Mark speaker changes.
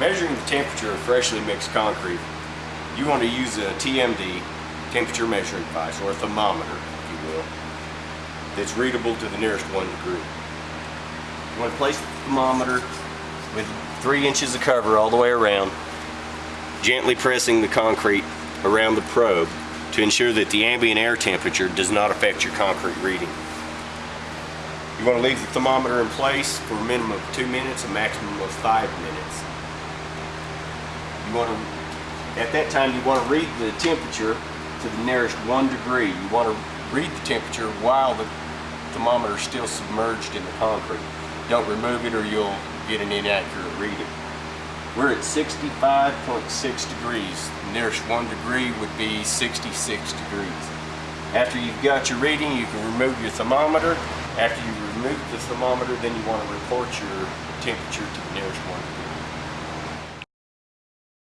Speaker 1: Measuring the temperature of freshly mixed concrete, you want to use a TMD, temperature measuring device, or a thermometer, if you will, that's readable to the nearest one degree. You want to place the thermometer with three inches of cover all the way around, gently pressing the concrete around the probe to ensure that the ambient air temperature does not affect your concrete reading. You want to leave the thermometer in place for a minimum of two minutes, a maximum of five minutes. You want to, at that time, you want to read the temperature to the nearest one degree. You want to read the temperature while the thermometer is still submerged in the concrete. Don't remove it or you'll get an inaccurate reading. We're at 65.6 degrees. The nearest one degree would be 66 degrees. After you've got your reading, you can remove your thermometer. After you remove the thermometer, then you want to report your temperature to the nearest one.